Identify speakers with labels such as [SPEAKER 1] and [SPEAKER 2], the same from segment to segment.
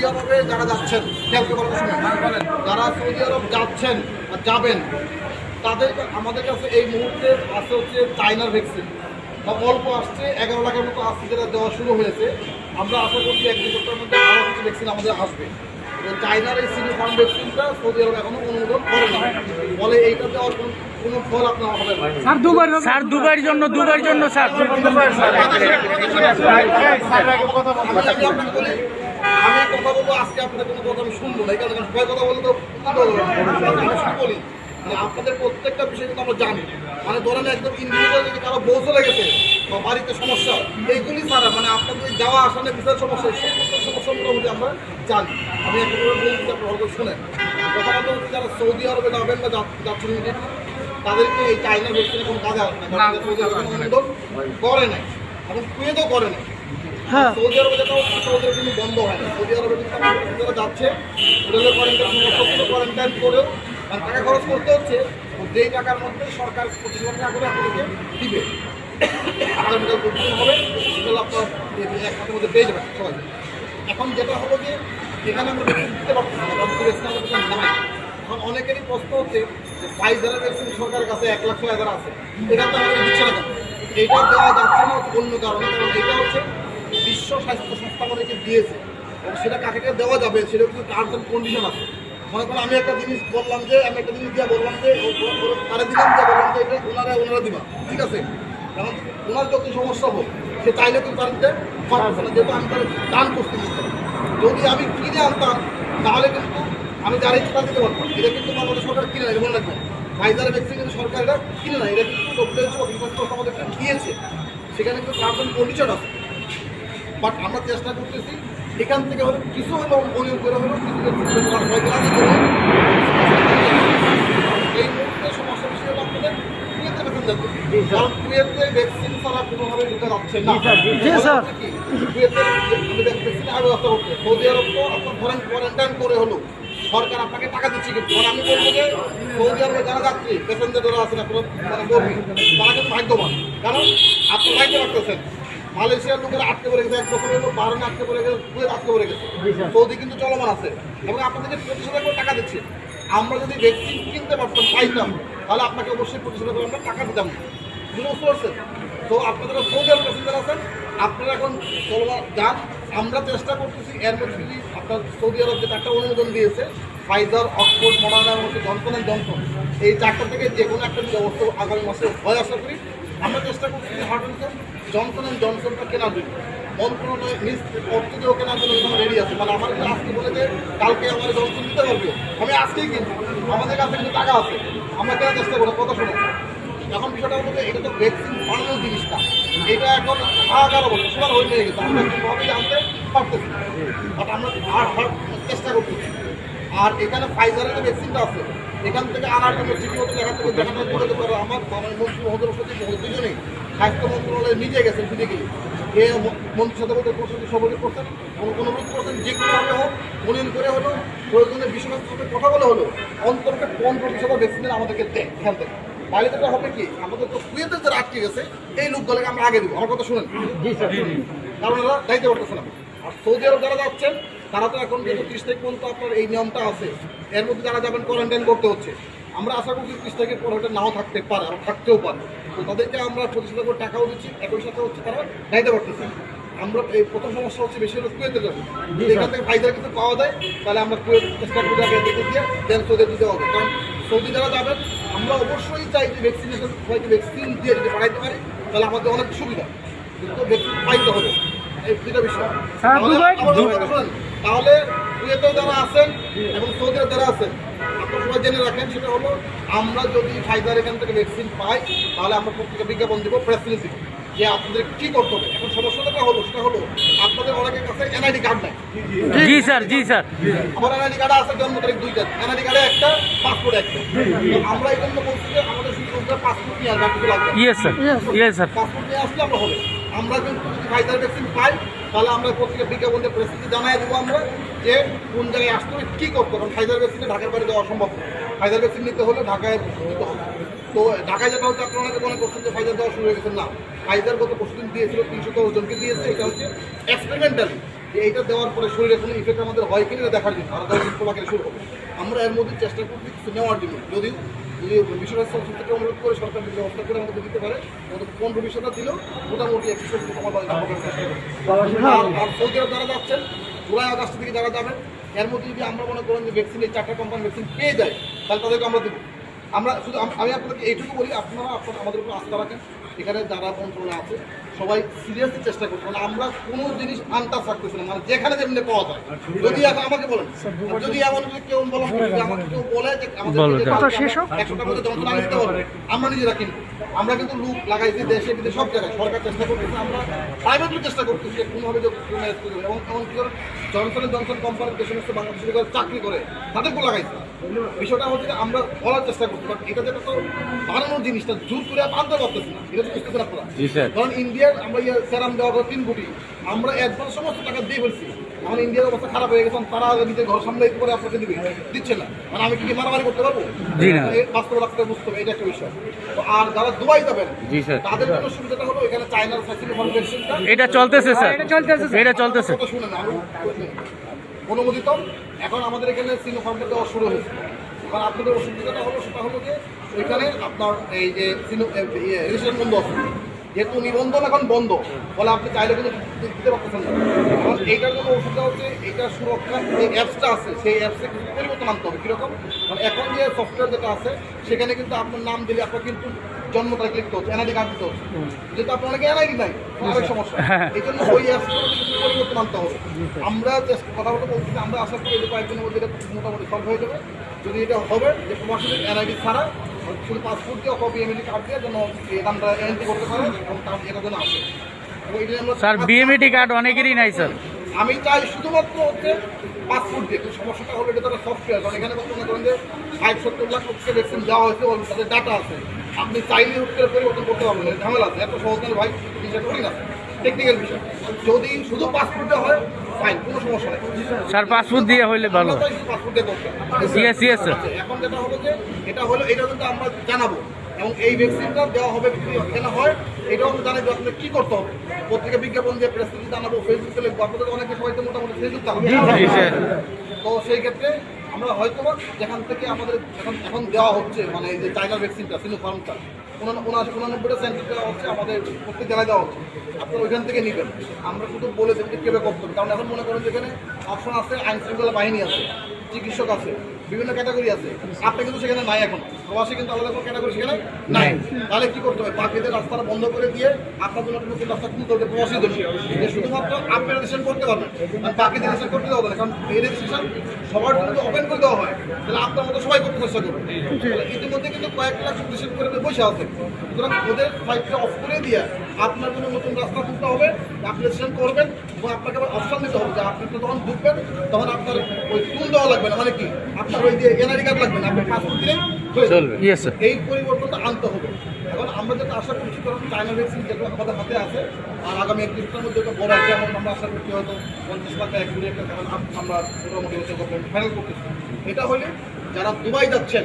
[SPEAKER 1] Saudi আরবে যারা যাচ্ছেন শুনুন। যারা সৌদি আরব যাচ্ছেন বা যাবেন তাদের আমাদের কাছে এই মুহূর্তে আছে হচ্ছে চাইনার ভ্যাকসিন বা অল্প আসছে এগারো লাখের মতো আসছে যেটা দেওয়া শুরু হয়েছে। আমরা আশা করছি এক দুই সপ্তাহের মধ্যে আরও কিছু ভ্যাকসিন আমাদের আসবে। চাইনার এই সিনি ফার্ম ভ্যাকসিনটা সৌদি আরব এখনও অনুমোদন করে না ফলে এইটা দেওয়ার কোনো কোনো ফল আপনার হবে না।
[SPEAKER 2] স্যার দুবার স্যার দুবার জন্য দুবার জন্য স্যার।
[SPEAKER 1] আমি কথা বলব আজকে আপনাদের কোনো কথা আমি শুনব না কারণে সবাই কথা বললে তো বলি মানে আপনাদের প্রত্যেকটা বিষয় কিন্তু আমরা জানি। মানে ধরেন একদম ইন্ডিভিজুয়াল যদি কারও বউ চলে গেছে বা বাড়িতে সমস্যা এইগুলি ছাড়া মানে আপনাদের যাওয়া আসানে বিশাল সমস্যা এই সমস্ত সমস্যা মোটামুটি আমরা জানি। আমি একটা বলছি আপনি ভালো করে শুনেন। কথা বলতে হচ্ছে যারা সৌদি আরবে যাবেন বা যাচ্ছেন তাদেরকে এই চাইনা ভ্যাকসিনে কোনো কাজে না। করে নাই। এবং কুয়েতও করে নাই।
[SPEAKER 2] হ্যাঁ।
[SPEAKER 1] সৌদি আরবে যেটা কিন্তু বন্ধ হয় টাকা খরচ করতে হচ্ছে। সরকার পঁচিশ মাসের মধ্যে পেয়ে এখন যেটা হলো যে, এখানে আমরা দিতে পারছি না এখন অনেকেরই প্রশ্ন হচ্ছে যে ফাইজারের ভ্যাকসিন সরকারের কাছে এক লাখ ছয় হাজার আছে। এটা তো আমাদের দিচ্ছে না কেন এইটা দেওয়া যাচ্ছে না অন্য কারণে, কারণ এটা হচ্ছে বিশ্ব স্বাস্থ্য সংস্থা আমাদেরকে দিয়েছে। এবং সেটা কাকে কাকে দেওয়া যাবে, সেটা কিন্তু টার্মস অ্যান্ড কন্ডিশন আছে। মনে করেন আমি একটা জিনিস বললাম যে, আমি একটা জিনিস দিয়ে বললাম যে তারা দিলাম দিয়ে বললাম যে, এটা ওনারা ওনারা দিবা, ঠিক আছে? কারণ ওনার যত সমস্যা হোক, সে চাইলে কিন্তু তার না, যেহেতু আমি তার দান করতে যদি আমি কিনে আনতাম, তাহলে কিন্তু আমি যারা ইচ্ছা দিতে পারতাম, এটা কিন্তু বাংলাদেশ সরকার কিনে নেয় মনে রাখবেন ফাইজারের ভ্যাকসিন কিন্তু সরকার এটা কিনে নেয়, এটা কিন্তু ডব্লিউএইচও বিপক্ষ আমাদেরকে দিয়েছে। সেখানে কিন্তু টার্মস কন্ডিশন আছে। বাট আমরা চেষ্টা করতেছি এখান থেকে হলে কিছু হলো অনিয়ম করে হলো কিছু। এই মুহূর্তে সমস্যা বিষয় আপনাদের কারণ কুয়েতে ভ্যাকসিন ছাড়া কোনোভাবে ঢুকে যাচ্ছে না।
[SPEAKER 2] জি, স্যার।
[SPEAKER 1] কি? কুয়েতের আমি ভ্যাকসিন আগে ব্যবস্থা করতে সৌদি আরব তো আপনার ধরেন কোয়ারেন্টাইন করে হলো। সরকার আপনাকে টাকা দিচ্ছে কিন্তু। আমি বলব যে সৌদি আরবে যারা যাত্রী প্যাসেঞ্জার যারা আছেন আপনার মানে কর্মী তারা কিন্তু ভাগ্যবান। কারণ আপনি ভাগ্য পারতেছেন মালয়েশিয়ার লোকেরা আটকে পড়ে গেছে এক বছর হলো বারোনে আটকে পড়ে গেছে কুয়েত আটকে পড়ে গেছে। সৌদি কিন্তু চলমান আছে এবং আপনাদেরকে পঁচিশ হাজার করে টাকা দিচ্ছে আমরা যদি ভ্যাকসিন কিনতে পারতাম পাইতাম তাহলে আপনাকে অবশ্যই পঁচিশ হাজার করে আমরা টাকা দিতাম বুঝতে পারছেন তো আপনাদের সৌদি আরব প্যাসেঞ্জার আছেন আপনারা এখন চলমান যান। আমরা চেষ্টা করতেছি এর মধ্যে যদি আপনার সৌদি আরব যে চারটা অনুমোদন দিয়েছে ফাইজার অক্সফোর্ড মডার্না এবং জনসন অ্যান্ড জনসন এই চারটা থেকে যে কোনো একটা ব্যবস্থা আগামী মাসে হয় আশা করি আমরা চেষ্টা করছি যে হার্টনসন জনসন অ্যান্ড জনসনটা কেনার জন্য মন্ত্রণালয় নিজ অর্থ দিয়েও কেনার জন্য এখানে রেডি আছে। মানে আমার আজকে বলে যে, কালকে আমার জনসন দিতে পারবে। আমি আজকেই কিনবো। আমাদের কাছে কিন্তু টাকা আছে। আমরা কেনার চেষ্টা করব, কথা শুনে এখন বিষয়টা যে, এটা তো ভ্যাকসিন বানানোর জিনিসটা। এটা এখন হাহাকার অবস্থা। সবার হয়ে গেছে। আমরা কোনোভাবে জানতে পারতেছি বাট আমরা আর হার চেষ্টা করতেছি। আর এখানে ফাইজারের যে ভ্যাকসিনটা আছে। এখান থেকে আনার জন্য ঠিকমতো দেখা থেকে দেখাটা করে পারো আমার আমার মন্ত্রী মহোদয় সচিব দুজনেই। স্বাস্থ্য মন্ত্রণালয়ে নিজে গেছেন ফিজিক্যালি এ মন্ত্রী বলতে করছেন সবাই করছেন কোনো অনুরোধ করছেন যে কোনোভাবে হোক মনিন করে হলো প্রয়োজনে বিশ্বনাথ সাথে কথা বলে হলো অন্তরকে কম প্রতিশত ভ্যাকসিনের আমাদেরকে দেয় এখান থেকে তাহলে যেটা হবে কি আমাদের তো কুয়েতে যারা আটকে গেছে এই লোকগুলোকে আমরা আগে দিব আমার কথা শুনেন। কারণ ওরা দায়িত্ব করতেছে না। আর সৌদি আরব যারা যাচ্ছেন তারা তো এখন যেহেতু ত্রিশ তারিখ পর্যন্ত আপনার এই নিয়মটা আছে এর মধ্যে যারা যাবেন কোয়ারেন্টাইন করতে হচ্ছে। আমরা আশা করছি ত্রিশ তারিখের পর ওটা নাও থাকতে পারে আর থাকতেও পারে। তো তাদেরকে আমরা পঁচিশ করে টাকাও দিচ্ছি একই সাথে হচ্ছে তারা দায়িত্ব করতেছে আমরা এই প্রথম সমস্যা হচ্ছে বেশি হলো কুয়েতে যাবে। এখান থেকে ফাইজার কিছু পাওয়া যায় তাহলে আমরা কুয়েত চেষ্টা করব আগে দেখে দিয়ে দেন সৌদি দিতে হবে। কারণ সৌদি যারা যাবেন আমরা অবশ্যই চাই যে ভ্যাকসিনেশন সবাইকে ভ্যাকসিন দিয়ে যদি বাড়াইতে পারি তাহলে আমাদের অনেক সুবিধা। কিন্তু ভ্যাকসিন পাইতে হবে এই দুটা বিষয়। তাহলে কুয়েতেও যারা আছেন এবং সৌদিতে যারা আছেন আপনারা সবাই জেনে রাখেন সেটা হলো আমরা যদি ফাইজার এখান থেকে ভ্যাকসিন পাই তাহলে আমরা প্রত্যেকে বিজ্ঞাপন দেবো প্রেস রিলিজ দিব যে আপনাদের কি করতে হবে। এখন সমস্যাটা হলো সেটা হলো আপনাদের অনেকের কাছে এনআইডি কার্ড নাই।
[SPEAKER 2] জি স্যার জি স্যার।
[SPEAKER 1] আমার এনআইডি কার্ড আছে জন্ম তারিখ দুইটা এনআইডি কার্ডে একটা পাসপোর্ট একটা। তো আমরা এই জন্য বলছি যে আমাদের শুধু পাসপোর্ট নিয়ে আসবে।
[SPEAKER 2] Yes sir yes sir
[SPEAKER 1] passport নিয়ে আসলে আমরা হবে। আমরা যদি ফাইজার ভ্যাকসিন পাই, তাহলে আমরা পত্রিকা বিজ্ঞাপন দিয়ে পরিস্থিতি জানাই দেবো আমরা যে কোন জায়গায় আসতে হবে, কী করতে কারণ ফাইজার ভ্যাকসিনে ঢাকার বাইরে দেওয়া অসম্ভব। ফাইজার ভ্যাকসিন নিতে হলে ঢাকায় নিতে হবে। তো ঢাকায় যেটা হচ্ছে, আপনারা মনে করছেন যে ফাইজার দেওয়া শুরু হয়ে গেছে। না, ফাইজার গত পরশু দিন দিয়েছিল, তিনশো দশ জনকে দিয়েছে। এটা হচ্ছে এক্সপেরিমেন্টালি যে এইটা দেওয়ার পরে শরীরে কোনো ইফেক্ট আমাদের হয় কিনা দেখার জন্য। পোলাকে শুরু হবে। আমরা এর মধ্যে চেষ্টা করছি কিছু নেওয়ার জন্য। যদি করে সরকার আমাদের দিতে পারে সৌদি আরব যারা যাচ্ছেন, জুলাই থেকে যারা যাবেন, এর মধ্যে যদি আমরা মনে করেন যে পেয়ে যায়, তাহলে তাদেরকে আমরা আমরা শুধু আমি আপনাকে এইটুকু বলি, আপনারা আপনারা আমাদের উপর আস্থা রাখেন। এখানে যারা কন্ট্রোলে আছে সবাই সিরিয়াসলি চেষ্টা করছে মানে আমরা কোনো জিনিস আনটাস রাখতেছি না মানে যেখানে যেমনি পাওয়া যায়। যদি এখন আমাকে বলেন যদি এমন যদি কেউ বলেন আমাকে কেউ বলে যে আমাদের শেষ হোক? একশোটার মধ্যে যন্ত্রণা দিতে পারব। আমরা নিজেরা কিনবো। আমরা কিন্তু লুক লাগাইছি দেশে বিদেশে সব জায়গায়। সরকার চেষ্টা করতেছে আমরা প্রাইভেটলি চেষ্টা করতেছি যে কোনোভাবে। এবং এমন কি করে জনসন জনসন কোম্পানির যে সমস্ত বাংলাদেশে যারা চাকরি করে তাদেরকেও লাগাইছে। বিষয়টা হচ্ছে আমরা বলার চেষ্টা করছি বাট এটা যেটা তো বানানোর জিনিসটা জোর করে আনতে পারতেছি না। এটা তো বুঝতেছেন আপনারা।
[SPEAKER 2] জি স্যার।
[SPEAKER 1] কারণ ইন্ডিয়ার আমরা ইয়ে সেরাম দেওয়া করে তিন কোটি। আমরা একবার সমস্ত টাকা দিয়ে ফেলছি। এখন ইন্ডিয়ার অবস্থা খারাপ হয়ে গেছে তারা নিজের ঘর সামনে করে আপনাকে দিবে। দিচ্ছে না। মানে আমি কি কি মারামারি করতে পারব?
[SPEAKER 2] জি না।
[SPEAKER 1] এই বাস্তব রাখতে বুঝতে হবে এটা একটা বিষয়। তো আর যারা দুবাই যাবেন তাদের জন্য সুবিধাটা হলো এখানে চায়নার ফ্যাসিলিটি ফাউন্ডেশনটা
[SPEAKER 2] এটা চলতেছে স্যার। এটা চলতেছে
[SPEAKER 1] কথা শুনেন আমি অনুমোদিত। এখন আমাদের এখানে সিনোফার্মটা দেওয়া শুরু হয়েছে। এবার আপনাদের অসুবিধাটা হলো সেটা হলো যে ওইখানে আপনার এই যে সিনো রেজিস্ট্রেশন বন্ধ আছে। যেহেতু নিবন্ধন এখন বন্ধ ফলে আপনি চাইলে কিন্তু দিতে পারতেছেন না। এখন এইটার জন্য ওষুধটা হচ্ছে এইটা সুরক্ষার যে অ্যাপসটা আছে সেই অ্যাপসে কিছু পরিবর্তন আনতে হবে। কীরকম? মানে এখন যে সফটওয়্যার যেটা আছে সেখানে কিন্তু আপনার নাম দিলে আপনার কিন্তু জন্ম তারিখ লিখতে হচ্ছে এনআইডি কার্ড দিতে হচ্ছে। যেহেতু আপনার অনেকে এনআইডি নাই অনেক সমস্যা এই জন্য ওই অ্যাপসগুলো কিছু পরিবর্তন আনতে হবে। আমরা কথা বলতে বলছি আমরা আশা করি যে কয়েকদিনের মধ্যে এটা মোটামুটি সলভ হয়ে যাবে। যদি এটা হবে যে প্রবাসীদের এনআইডি ছাড়া শুধু পাসপোর্ট দিয়ে কপি এমএডি কার্ড দিয়ে যেন এই নামটা এন্ট্রি করতে পারে এবং তার এটা যেন আসে
[SPEAKER 2] স্যার বিএমএটি কার্ড অনেকেরই নাই স্যার।
[SPEAKER 1] আমি চাই শুধুমাত্র হচ্ছে পাসপোর্ট দিয়ে। কিন্তু সমস্যাটা হলো এটা তারা সফটওয়্যার কারণ এখানে মনে করেন যে ষাট সত্তর লাখ লোককে ভ্যাকসিন দেওয়া হয়েছে এবং তাদের ডাটা আছে। আপনি চাইলে হচ্ছে পরিবর্তন করতে পারবেন। না, ঝামেলা আছে। এত সহজ ভাই জিনিসটা করি না টেকনিক্যাল বিষয়। যদি শুধু পাসপোর্টে হয় ফাইন কোনো সমস্যা পাঁচ
[SPEAKER 2] স্যার পাসপোর্ট দিয়ে হইলে ভালো। ইয়েস ইয়েস স্যার
[SPEAKER 1] এখন যেটা হলো যে এটা হলো এটা কিন্তু আমরা জানাব। এবং এই ভ্যাকসিনটা দেওয়া হবে কেন হয় এটাও আমি জানাই যে কি করতে হবে। পত্রিকা বিজ্ঞাপন দিয়ে প্রেস জানাব ফেসবুকে লিখব। আপনাদের অনেকে সবাই তো মোটামুটি ফেসবুক
[SPEAKER 2] স্যার
[SPEAKER 1] তো সেই ক্ষেত্রে আমরা হয়তো যেখান থেকে আমাদের এখন এখন দেওয়া হচ্ছে মানে এই যে চাইনার ভ্যাকসিনটা সিনোফার্মটা উনানব্বইটা সেন্টার দেওয়া হচ্ছে আমাদের প্রত্যেক জায়গায় দেওয়া হচ্ছে। আপনারা ওইখান থেকে নেবেন। আমরা শুধু বলে দেবেন যে কীভাবে করতে হবে। কারণ এখন মনে করেন যেখানে অপশন আছে আইন শৃঙ্খলা বাহিনী আছে, চিকিৎসক আছে, বিভিন্ন ক্যাটাগরি আছে। আপনি কিন্তু সেখানে নাই এখন। প্রবাসী কিন্তু আলাদা কোনো ক্যাটাগরি সেখানে নাই? তাহলে কি করতে হবে? বাকিদের রাস্তাটা বন্ধ করে দিয়ে আপনার জন্য নতুন রাস্তা খুলতে হবে জন্য। শুধুমাত্র আপনি রেজিস্ট্রেশন করতে পারবেন আর বাকিদের রেজিস্ট্রেশন করতে দেওয়া হবে কারণ এই রেজিস্ট্রেশন সবার জন্য ওপেন করে দেওয়া হয় তাহলে আপনার মতো সবাই করতে চেষ্টা করবে। ইতিমধ্যে কিন্তু কয়েক লাখ রেজিস্ট্রেশন করে বসে আছে। সুতরাং ওদের ফাইলটা অফ করে দিয়ে আপনার জন্য নতুন রাস্তা খুলতে হবে আপনি রেজিস্ট্রেশন করবেন এবং আপনাকে আবার অপশন দিতে হবে যে আপনি তো তখন ঢুকবেন তখন আপনার ওই টুল দেওয়া লাগবে না। মানে কি? আপনার ওই যে এনআইডি কার্ড লাগবে না আপনি পাসপোর্ট দিলেই
[SPEAKER 2] চলবে।
[SPEAKER 1] এই পরিবর্তনটা আনতে হবে। এখন আমরা যেটা আশা করছি কারণ চায়না ভ্যাকসিন যেটা আমাদের হাতে আছে আর আগামী এক দিনের মধ্যে একটা বড় একটা আমরা আশা করছি হয়তো পঞ্চাশ লাখ এক কোটি একটা আমরা মোটামুটি হচ্ছে ফাইনাল করতেছি। এটা হলে যারা দুবাই যাচ্ছেন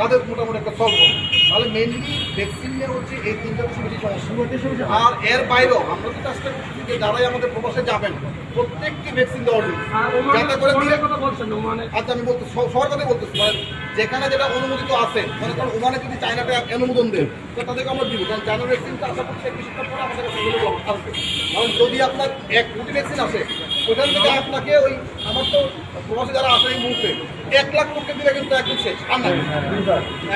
[SPEAKER 1] তাদের মোটামুটি একটা সলভ হবে। তাহলে মেনলি ভ্যাকসিন নিয়ে হচ্ছে এই তিনটা বেশি বেশি সমস্যা। আর এর বাইরেও আমরা তো চেষ্টা করছি যে যারাই আমাদের প্রবাসে যাবেন প্রত্যেককে ভ্যাকসিন দেওয়ার জন্য যাতে করে আচ্ছা আমি বলতে সবার কথাই বলতেছি যেখানে যেটা অনুমোদিত আছে মানে কারণ ওখানে যদি চায়নাটা অনুমোদন দেয় তো তাদেরকে আমরা দিব। কারণ চায়না ভ্যাকসিনটা আশা করছি সপ্তাহ পরে আমাদের কাছে আসবে কারণ যদি আপনার এক কোটি ভ্যাকসিন আসে ওখান থেকে আপনাকে ওই আমার তো প্রবাসী যারা আসে এই মুহূর্তে, এক লাখ কোটি দিলে কিন্তু একদম শেষ, আর নাই।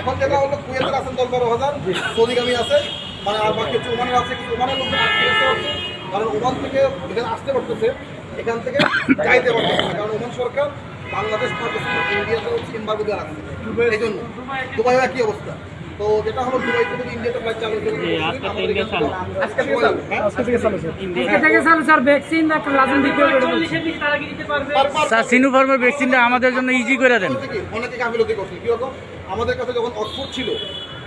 [SPEAKER 1] এখন যেটা হলো কুয়েতের আছেন দশ বারো হাজার, সৌদিগামী আছে মানে আর বাকি হচ্ছে ওমানের আছে, কিন্তু ওমানের লোকজন আটকে হচ্ছে। কারণ ওমান থেকে এখানে আসতে পারতেছে, এখান থেকে যাইতে পারতেছে কারণ ওমান সরকার বাংলাদেশ পাকিস্তান এম্বার্গো দেওয়া রাখছে। এই জন্য। দুবাইয়ের একই অবস্থা? তো যেটা হলো দুবাই থেকে যদি ইন্ডিয়াতে ফ্লাইট চালু হতে পারে, আমাদের
[SPEAKER 3] আজকে থেকে চালু।
[SPEAKER 1] হ্যাঁ?
[SPEAKER 3] আজকে থেকে চালু স্যার ভ্যাকসিন রাজনৈতিক
[SPEAKER 2] স্যার সিনোফার্মের ভ্যাকসিনটা আমাদের জন্য ইজি করে দেন।
[SPEAKER 1] অনেকে করছে। কি রকম আমাদের কাছে যখন অক্সফোর্ড ছিল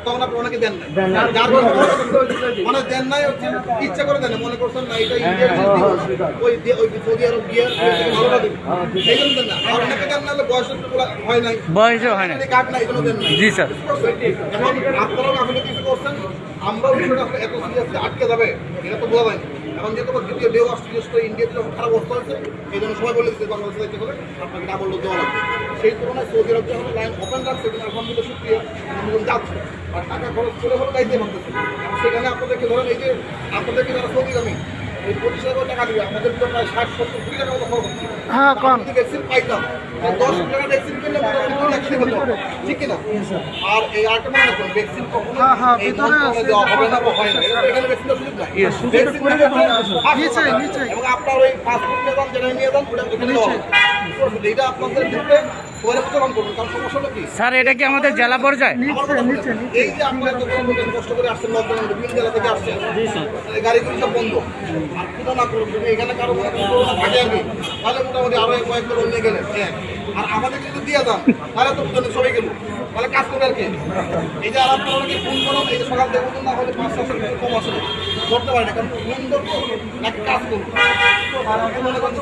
[SPEAKER 1] তখন আপনি অনেকে দেন যার মানে দেন নাই হচ্ছে ইচ্ছা করে দেন মনে করছেন না এটা ইন্ডিয়ার জিনিস দিব না। ওই ওই সৌদি আরব গিয়ে ভালোটা দিব। এই জন্য দেন না আর অনেকে দেন না বয়স হয় নাই।
[SPEAKER 2] বয়সে হয় না
[SPEAKER 1] কার্ড নাই এই দেন নাই।
[SPEAKER 2] জি স্যার।
[SPEAKER 1] এখন আপনারাও গাফিলতি কিছু করছেন আমরাও বিষয়টা এত সিরিয়াসলি আটকে যাবে এটা তো বোঝা যায় এখন যেহেতু দ্বিতীয় ইন্ডিয়াতে যখন খারাপ অবস্থা হয়েছে এই জন্য সবাই বলে দিচ্ছে বাংলাদেশে যাইতে আপনাকে ডাবল দেওয়া লাগবে। সেই তুলনায় সৌদি আরব যখন লাইন ওপেন রাখছে কিন্তু আলহামদুলিল্লাহ শুক্রিয়া যাচ্ছে আর টাকা খরচ করে হলে যাইতে পারতেছে সেখানে আপনাদেরকে ধরেন এই যে আপনাদেরকে যারা সৌদি আমি এই পঁচিশ হাজার টাকা দিবে আমাদের তো প্রায় ষাট সত্তর কোটি টাকা মতো খরচ হচ্ছে।
[SPEAKER 3] হ্যাঁ,
[SPEAKER 1] ভ্যাকসিন পাইতাম দশ টাকা ভ্যাকসিন পেলে মোটামুটি দুই লাখ হতো ঠিক কিনা? আর এই আরেকটা মনে রাখবেন ভ্যাকসিন কখনো
[SPEAKER 3] হ্যাঁ, হ্যাঁ।
[SPEAKER 1] দেওয়া হবে না বা হয় না। এখানে সুযোগ নাই। ভ্যাকসিন। এবং আপনার ওই পাসপোর্ট নিয়ে যান যেটা নিয়ে যান ওটা দেওয়া হবে। এইটা আপনাদের ক্ষেত্রে
[SPEAKER 2] স্যার এটা কি আমাদের জেলা পর্যায়ে।
[SPEAKER 1] এই যে আপনারা কষ্ট করে- আসছেন লকডাউনে বিভিন্ন জেলা থেকে আসছেন এই গাড়িগুলি সব বন্ধ। আর কোনো না করুন এখানে কারও মনে করেন করোনা থাকে আর তাহলে মোটামুটি আরও কয়েক লোক গেলেন। এক আর আমাদের যদি দিয়ে দেন তাহলে তো বুঝলেন সবাই গেল। তাহলে কাজ করবে আর কি? এই যে আর আপনারা ফোন করুন এই যে সকাল থেকে বলুন না হলে পাঁচ সাতশো টাকা কম আসলে করতে পারে না, কারণ ফোন করব নাকি কাজ করব। মনে
[SPEAKER 3] করছে